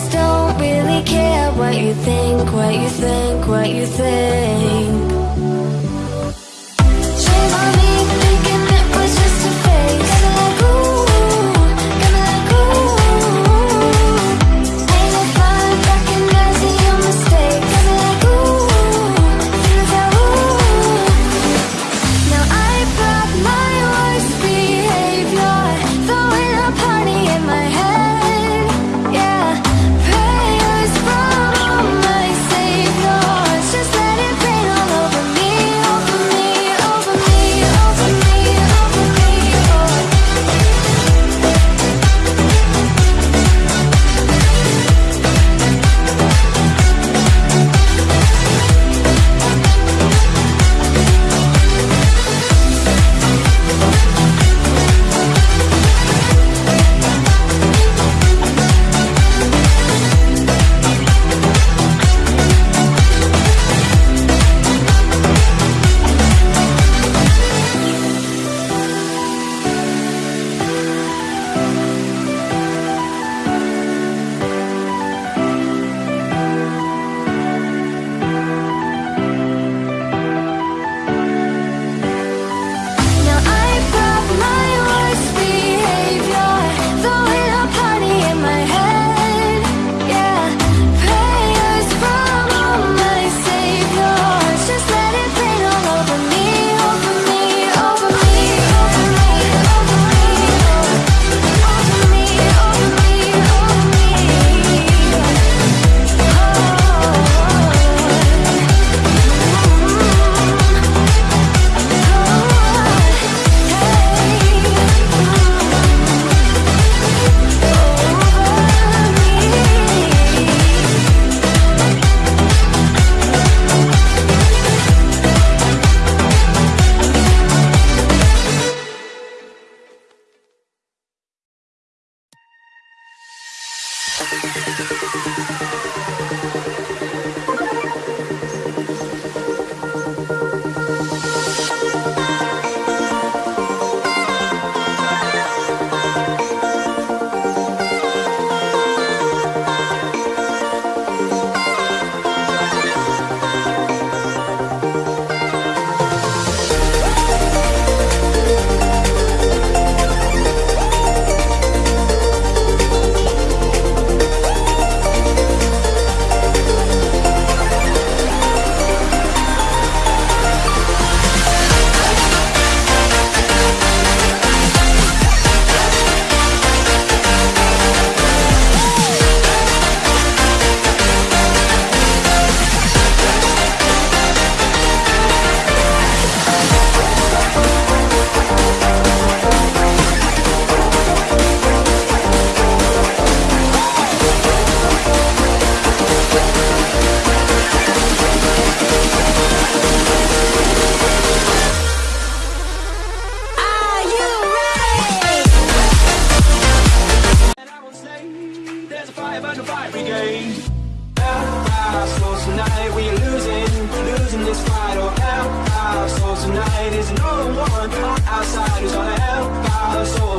just don't really care what you think, what you think, what you think. five on. Our souls tonight, we are losing, losing this fight. Oh, help our souls tonight. There's no one who's gonna help our souls.